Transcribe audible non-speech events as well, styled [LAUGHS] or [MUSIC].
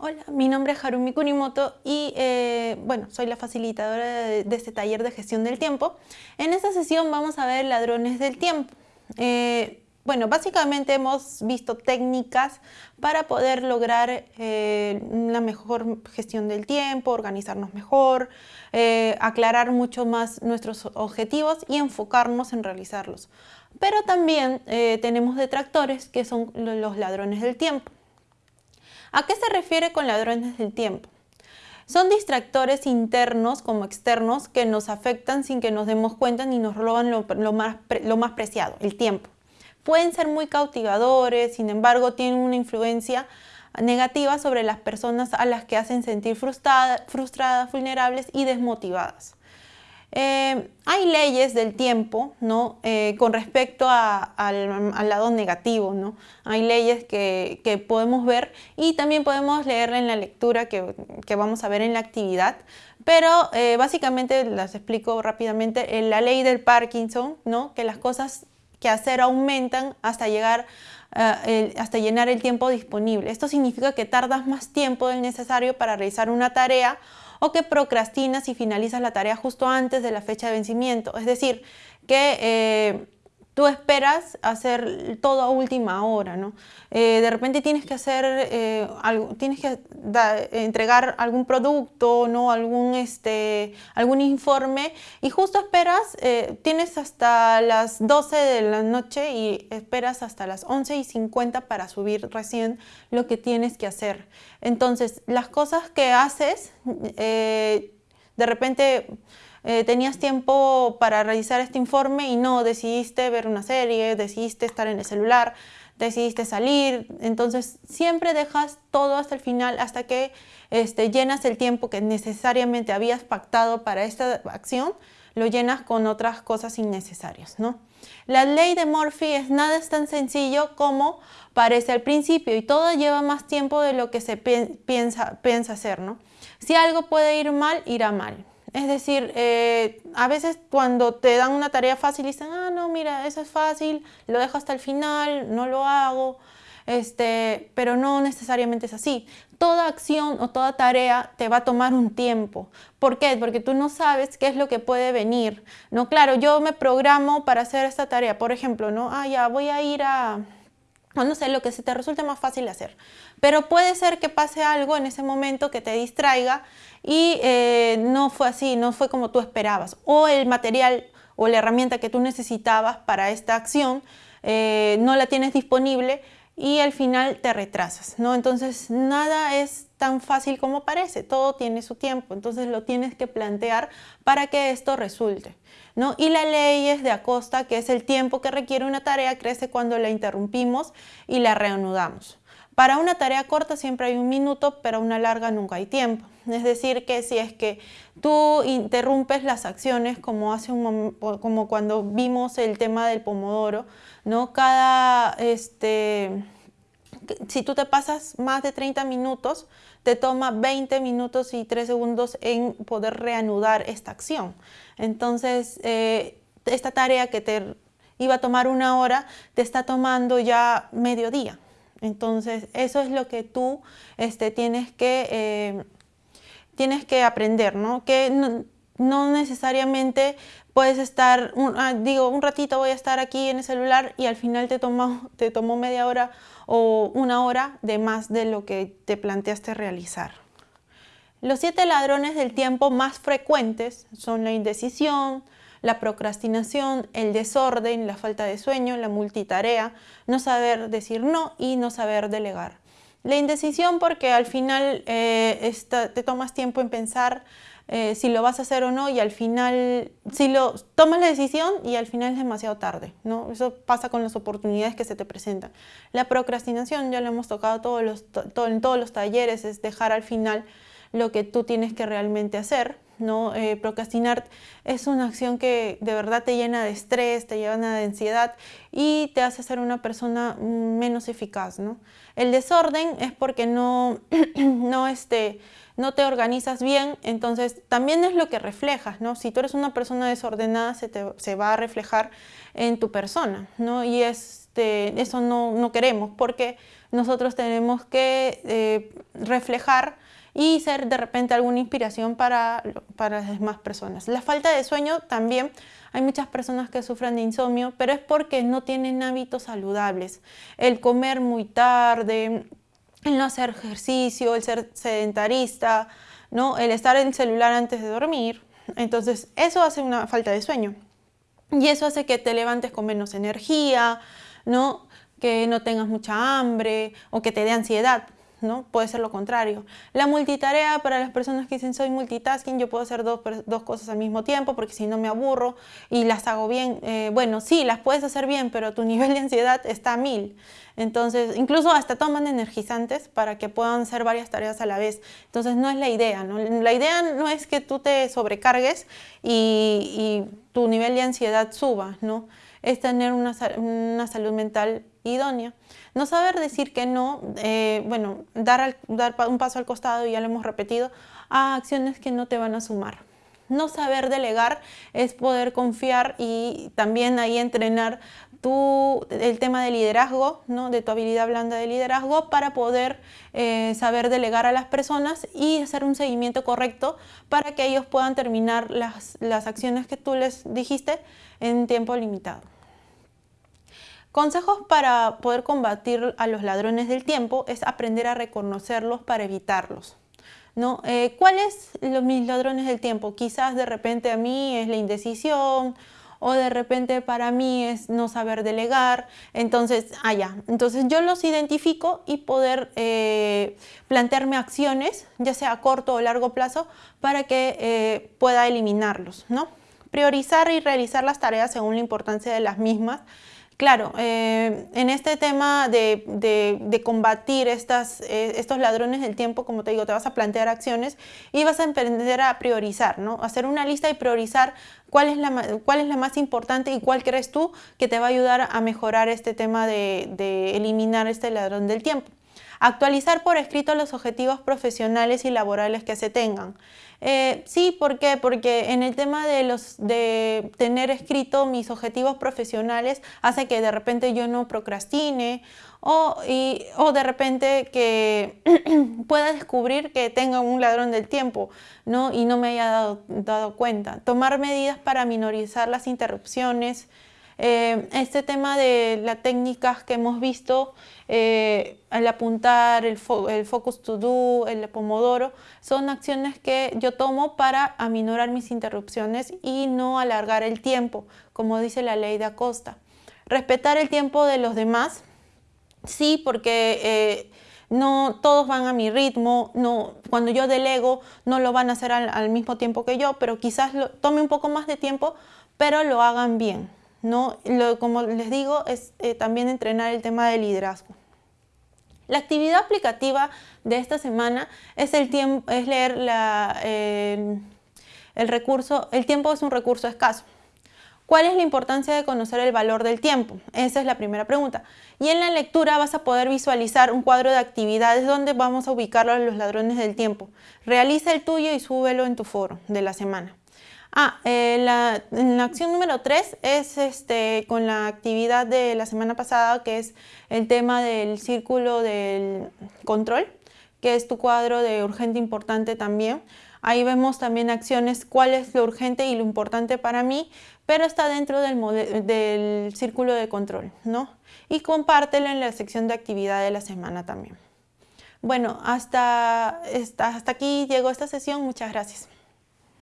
Hola, mi nombre es Harumi Kunimoto y eh, bueno, soy la facilitadora de, este taller de gestión del tiempo. En esta sesión vamos a ver ladrones del tiempo. Eh, bueno, básicamente hemos visto técnicas para poder lograr eh, una mejor gestión del tiempo, organizarnos mejor, aclarar mucho más nuestros objetivos y enfocarnos en realizarlos. Pero también tenemos detractores que son los ladrones del tiempo. ¿A qué se refiere con ladrones del tiempo? Son distractores internos como externos que nos afectan sin que nos demos cuenta ni nos roban lo, más, lo más preciado, el tiempo. Pueden ser muy cautivadores, sin embargo tienen una influencia negativa sobre las personas a las que hacen sentir frustradas, vulnerables y desmotivadas. Eh, hay leyes del tiempo ¿no? Eh, con respecto al, lado negativo. ¿no? Hay leyes que, podemos ver y también podemos leerla en la lectura que, vamos a ver en la actividad. Pero eh, básicamente las explico rápidamente. En la ley del Parkinson, ¿no? que las cosas que hacer aumentan hasta llegar hasta llenar el tiempo disponible. Esto significa que tardas más tiempo del necesario para realizar una tarea o que procrastinas y finalizas la tarea justo antes de la fecha de vencimiento. Es decir, que eh, tú esperas hacer todo a última hora, ¿no? Eh, de repente tienes que hacer, eh, tienes que entregar algún producto, ¿no? Algún, este, algún informe y justo esperas, eh, tienes hasta las 12 de la noche y esperas hasta las 11 y 50 para subir recién lo que tienes que hacer. Entonces, las cosas que haces, de repente eh, tenías tiempo para realizar este informe y no, decidiste ver una serie, decidiste estar en el celular, decidiste salir, entonces siempre dejas todo hasta el final, hasta que este, llenas el tiempo que necesariamente habías pactado para esta acción, lo llenas con otras cosas innecesarias. ¿no? La ley de Murphy es nada es tan sencillo como parece al principio y todo lleva más tiempo de lo que se piensa, piensa hacer. Si algo puede ir mal, irá mal. Es decir, eh, a veces cuando te dan una tarea fácil dicen, ah, no, mira, eso es fácil, lo dejo hasta el final, no lo hago, este, pero no necesariamente es así. Toda acción o toda tarea te va a tomar un tiempo. ¿Por qué? Porque tú no sabes qué es lo que puede venir. No, claro, yo me programo para hacer esta tarea. Por ejemplo, no, ah, ya voy a ir a, no sé, lo que se te resulte más fácil hacer. Pero puede ser que pase algo en ese momento que te distraiga y eh, no fue así, no fue como tú esperabas. O el material o la herramienta que tú necesitabas para esta acción eh, no la tienes disponible y al final te retrasas, ¿no? Entonces nada es tan fácil como parece, todo tiene su tiempo, entonces lo tienes que plantear para que esto resulte. ¿no? Y la ley es de Acosta, que es el tiempo que requiere una tarea, crece cuando la interrumpimos y la reanudamos. Para una tarea corta siempre hay un minuto, pero una larga nunca hay tiempo. Es decir, que si es que tú interrumpes las acciones, como, hace un, como cuando vimos el tema del pomodoro, ¿no? Cada, este, si tú te pasas más de 30 minutos, te toma 20 minutos y 3 segundos en poder reanudar esta acción. Entonces, eh, esta tarea que te iba a tomar una hora, te está tomando ya mediodía. Entonces, eso es lo que tú este, tienes, que, eh, tienes que aprender, ¿no? Que no, necesariamente puedes estar, ah, digo, un ratito voy a estar aquí en el celular y al final te tomó, te tomó media hora o una hora de más de lo que te planteaste realizar. Los siete ladrones del tiempo más frecuentes son la indecisión, la procrastinación, el desorden, la falta de sueño, la multitarea, no saber decir no y no saber delegar. La indecisión porque al final eh, te tomas tiempo en pensar eh, si lo vas a hacer o no y al final, si lo tomas la decisión y al final es demasiado tarde, ¿no? Eso pasa con las oportunidades que se te presentan. La procrastinación, ya lo hemos tocado los, en todos los talleres, es dejar al final lo que tú tienes que realmente hacer, ¿no? Eh, procrastinar es una acción que de verdad te llena de estrés, te llena de ansiedad y te hace ser una persona menos eficaz. ¿no? El desorden es porque no, [CLEARS THROAT] no, este, no te organizas bien, entonces también es lo que reflejas. ¿no? Si tú eres una persona desordenada, se, te, se va a reflejar en tu persona ¿no? y este, eso no, no queremos porque nosotros tenemos que eh, reflejar y ser de repente alguna inspiración para, para las demás personas. La falta de sueño también, hay muchas personas que sufren de insomnio, pero es porque no tienen hábitos saludables. El comer muy tarde, el no hacer ejercicio, el ser sedentarista, ¿no? el estar en el celular antes de dormir. Entonces eso hace una falta de sueño. Y eso hace que te levantes con menos energía, ¿no? que no tengas mucha hambre o que te dé ansiedad. ¿No? Puede ser lo contrario. La multitarea para las personas que dicen soy multitasking, yo puedo hacer dos, cosas al mismo tiempo porque si no me aburro y las hago bien. Eh, bueno, sí, las puedes hacer bien, pero tu [LAUGHS] nivel de ansiedad está a mil. Entonces, incluso hasta toman energizantes para que puedan hacer varias tareas a la vez. Entonces, no es la idea. ¿no? La idea no es que tú te sobrecargues y, tu nivel de ansiedad suba, ¿no? Es tener una, una salud mental idónea. No saber decir que no, eh, bueno, dar, un paso al costado, ya lo hemos repetido, a acciones que no te van a sumar. No saber delegar es poder confiar y también ahí entrenar el tema de liderazgo, ¿no? de tu habilidad blanda de liderazgo para poder eh, saber delegar a las personas y hacer un seguimiento correcto para que ellos puedan terminar las, las acciones que tú les dijiste en tiempo limitado. Consejos para poder combatir a los ladrones del tiempo es aprender a reconocerlos para evitarlos. ¿no? Eh, ¿Cuáles los, mis ladrones del tiempo? Quizás de repente a mí es la indecisión o de repente para mí es no saber delegar. Entonces, allá. Ah, Entonces yo los identifico y poder eh, plantearme acciones, ya sea a corto o largo plazo, para que eh, pueda eliminarlos. ¿no? Priorizar y realizar las tareas según la importancia de las mismas Claro, eh, en este tema de, combatir estas, eh, estos ladrones del tiempo, como te digo, te vas a plantear acciones y vas a aprender a priorizar, ¿no? Hacer una lista y priorizar cuál es la, cuál es la más importante y cuál crees tú que te va a ayudar a mejorar este tema de eliminar este ladrón del tiempo. Actualizar por escrito los objetivos profesionales y laborales que se tengan. Eh, sí, ¿por qué? Porque en el tema de, los, de tener escrito mis objetivos profesionales hace que de repente yo no procrastine o, o de repente que [CLEARS THROAT] pueda descubrir que tenga un ladrón del tiempo ¿no? y no me haya dado, dado cuenta. Tomar medidas para minorizar las interrupciones, eh, este tema de las técnicas que hemos visto, eh, el apuntar, el, focus to do, el pomodoro, son acciones que yo tomo para aminorar mis interrupciones y no alargar el tiempo, como dice la ley de Acosta. Respetar el tiempo de los demás, sí, porque... Eh, no todos van a mi ritmo, no, cuando yo delego no lo van a hacer al, mismo tiempo que yo, pero quizás tome un poco más de tiempo, pero lo hagan bien. ¿No? como les digo, es eh, también entrenar el tema de liderazgo. La actividad aplicativa de esta semana es, el es leer el recurso, el tiempo es un recurso escaso. ¿Cuál es la importancia de conocer el valor del tiempo? Esa es la primera pregunta. Y en la lectura vas a poder visualizar un cuadro de actividades donde vamos a ubicar a los ladrones del tiempo. Realiza el tuyo y súbelo en tu foro de la semana. Ah, eh, la, la, acción número 3 es este, con la actividad de la semana pasada, que es el tema del círculo del control, que es tu cuadro de urgente importante también. Ahí vemos también acciones, cuál es lo urgente y lo importante para mí, pero está dentro del, del círculo de control, ¿no? Y compártelo en la sección de actividad de la semana también. Bueno, hasta, hasta aquí llegó esta sesión. Muchas gracias.